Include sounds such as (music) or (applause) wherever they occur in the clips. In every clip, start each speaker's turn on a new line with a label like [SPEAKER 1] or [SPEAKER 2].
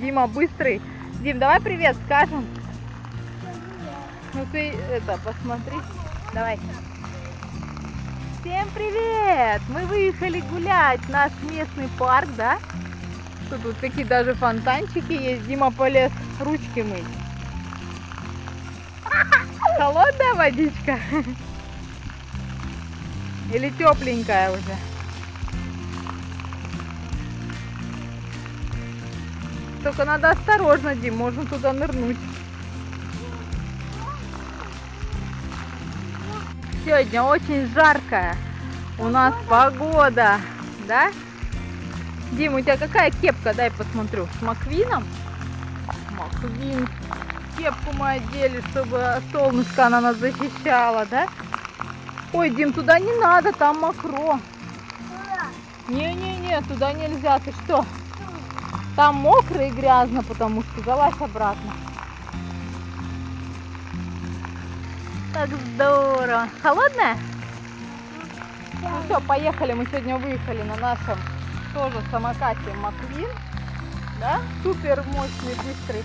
[SPEAKER 1] Дима быстрый. Дим, давай привет скажем. Ну ты это, посмотри. Давай. Всем привет! Мы выехали гулять в наш местный парк, да? Что тут какие даже фонтанчики есть. Дима полез ручки мыть. Холодная водичка? Или тепленькая уже? Только надо осторожно, Дим, можно туда нырнуть. Сегодня очень жаркая у нас погода, да? Дим, у тебя какая кепка? Дай посмотрю. С Маквином? Маквин. Кепку мы одели, чтобы солнышко она нас защищала, да? Ой, Дим, туда не надо, там мокро. Не-не-не, туда нельзя. Ты что? Там мокро и грязно, потому что залазь обратно. Так здорово. Холодная? Ну все, поехали. Мы сегодня выехали на нашем тоже самокате Маквин. Да? Супер мощный, быстрый.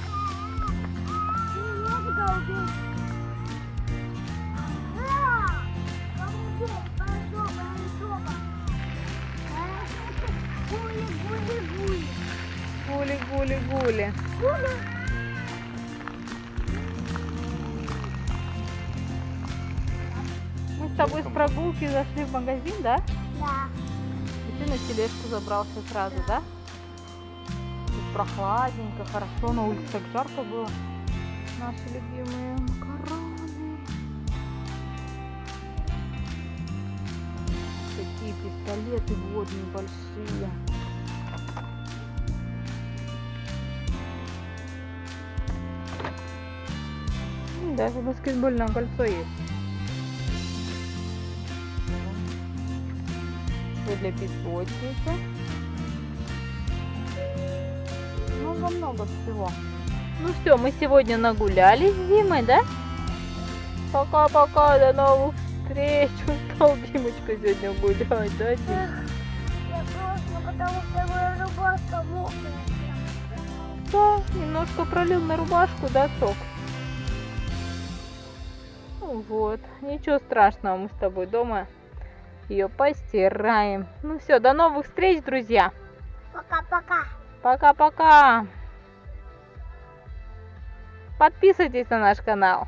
[SPEAKER 1] Гули-гули-гули. Мы с тобой с прогулки зашли в магазин, да?
[SPEAKER 2] Да.
[SPEAKER 1] И ты на тележку забрался сразу, да? Тут прохладненько, хорошо, на улице так жарко было. Наши любимые макароны. Такие пистолеты водные большие. Даже баскетбольное кольцо есть. Все для песочницы. Много-много всего. Ну все, мы сегодня нагулялись с Димой, да? Пока-пока, до новых встреч. (laughs) Устал Димочка сегодня гулять, да, Дим?
[SPEAKER 2] Я просто, потому что моя рубашка мокрая.
[SPEAKER 1] Да, немножко пролил на рубашку, да, сок? Ну вот, ничего страшного, мы с тобой дома ее постираем. Ну все, до новых встреч, друзья.
[SPEAKER 2] Пока-пока.
[SPEAKER 1] Пока-пока. Подписывайтесь на наш канал.